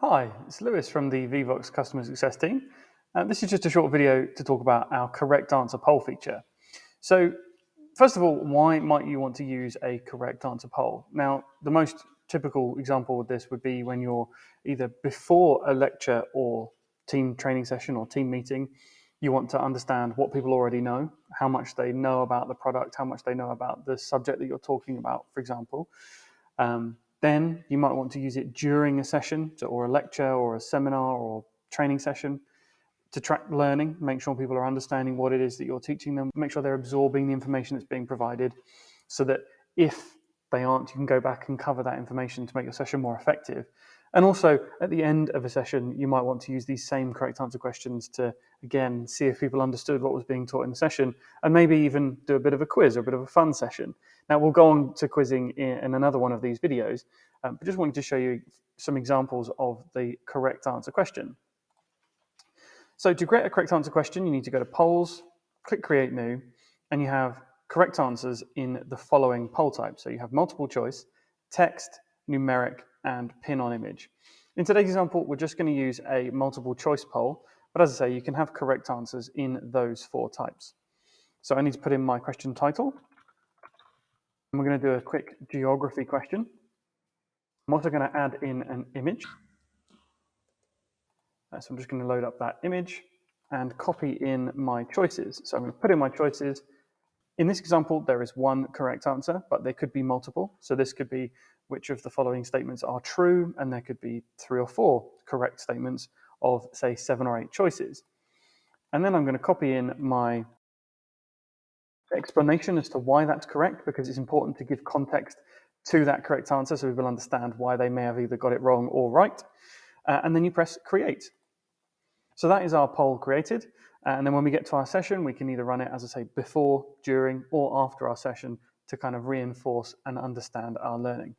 Hi, it's Lewis from the Vevox Customer Success team. Uh, this is just a short video to talk about our correct answer poll feature. So first of all, why might you want to use a correct answer poll? Now, the most typical example of this would be when you're either before a lecture or team training session or team meeting, you want to understand what people already know, how much they know about the product, how much they know about the subject that you're talking about, for example. Um, then you might want to use it during a session or a lecture or a seminar or training session to track learning, make sure people are understanding what it is that you're teaching them, make sure they're absorbing the information that's being provided so that if they aren't, you can go back and cover that information to make your session more effective. And also at the end of a session, you might want to use these same correct answer questions to, again, see if people understood what was being taught in the session and maybe even do a bit of a quiz or a bit of a fun session. Now we'll go on to quizzing in, another one of these videos, um, but just wanted to show you some examples of the correct answer question. So to create a correct answer question, you need to go to polls, click create new, and you have correct answers in the following poll types. So you have multiple choice, text, numeric, and pin on image. In today's example, we're just going to use a multiple choice poll, but as I say, you can have correct answers in those four types. So I need to put in my question title. And we're going to do a quick geography question. I'm also going to add in an image. Uh, so I'm just going to load up that image and copy in my choices. So I'm going to put in my choices. In this example, there is one correct answer, but there could be multiple. So this could be which of the following statements are true, and there could be three or four correct statements of, say, seven or eight choices. And then I'm going to copy in my explanation as to why that's correct, because it's important to give context to that correct answer so people understand why they may have either got it wrong or right. Uh, and then you press create. So that is our poll created. Uh, and then when we get to our session, we can either run it, as I say, before, during, or after our session to kind of reinforce and understand our learning.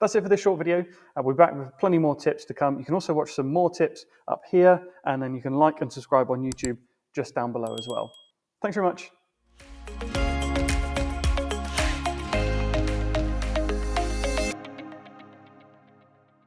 That's it for this short video. Uh, I'll be back with plenty more tips to come. You can also watch some more tips up here, and then you can like and subscribe on YouTube just down below as well. Thanks very much.